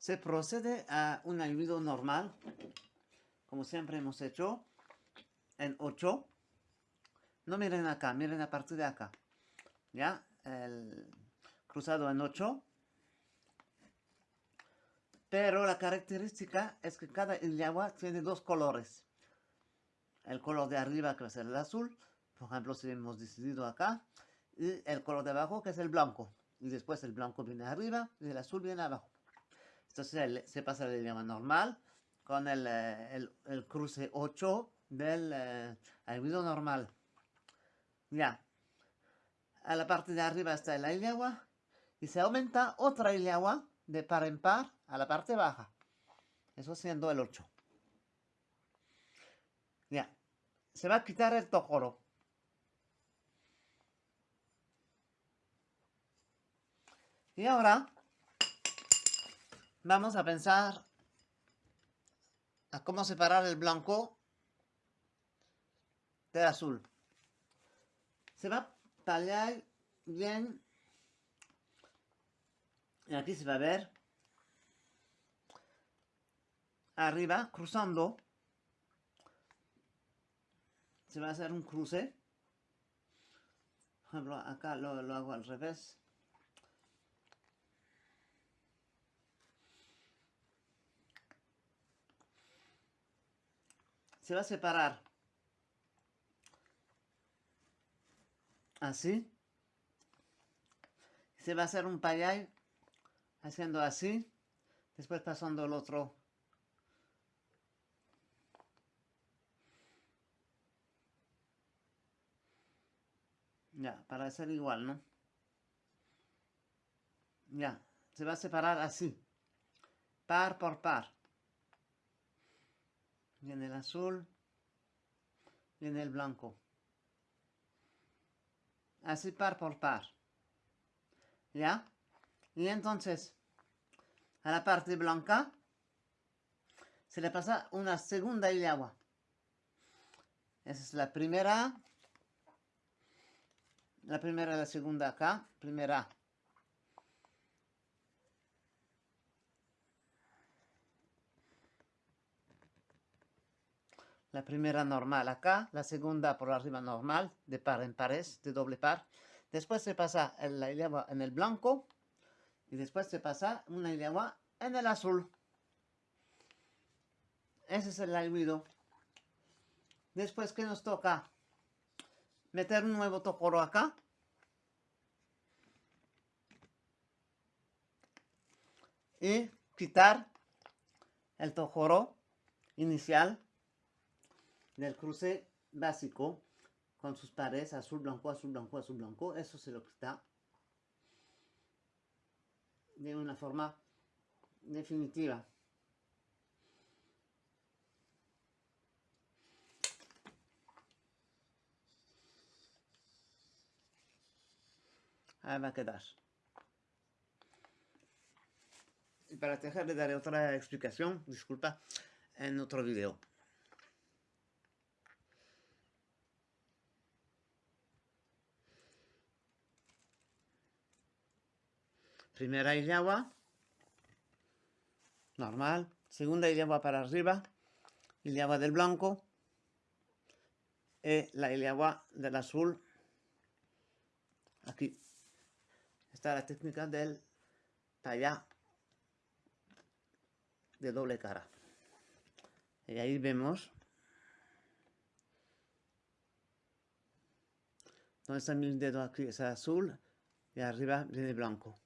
se procede a un ayudo normal, como siempre hemos hecho, en 8. No miren acá, miren a partir de acá. ¿Ya? El cruzado en 8. Pero la característica es que cada agua tiene dos colores. El color de arriba que ser el azul, por ejemplo si hemos decidido acá, y el color de abajo que es el blanco. Y después el blanco viene arriba y el azul viene abajo. Entonces se pasa el idioma normal con el, eh, cruce 8 del eh, normal. Ya. A la parte de arriba está el agua y se aumenta otra agua de par en par a la parte baja. Eso siendo el 8. Ya. Se va a quitar el tojoro. Y ahora vamos a pensar a cómo separar el blanco del azul. Se va a tallar bien. Y aquí se va a ver arriba, cruzando. Se va a hacer un cruce. Por ejemplo, acá lo, lo hago al revés. Se va a separar. Así. Se va a hacer un payay haciendo así. Después pasando el otro. Ya para hacer igual no ya se va a separar así. Par por par viene el azul, viene el blanco. Así par por par. ¿Ya? Y entonces, a la parte blanca, se le pasa una segunda agua. Esa es la primera. La primera y la segunda acá. Primera La primera normal acá, la segunda por arriba normal, de par en pares, de doble par. Después se pasa la agua en el blanco y después se pasa una agua en el azul. Ese es el ayudo. Después que nos toca meter un nuevo tocoro acá. Y quitar el tojoro inicial del cruce básico con sus pares azul, blanco, azul, blanco, azul, blanco. Eso se lo quita de una forma definitiva. Ahí va a quedar. Y para dejar le daré otra explicación, disculpa, en otro video. Primera agua normal. Segunda agua para arriba. agua del blanco. Y la agua del azul. Aquí. Está la técnica del tallar de doble cara. Y ahí vemos donde está mi dedo aquí es azul y arriba viene blanco.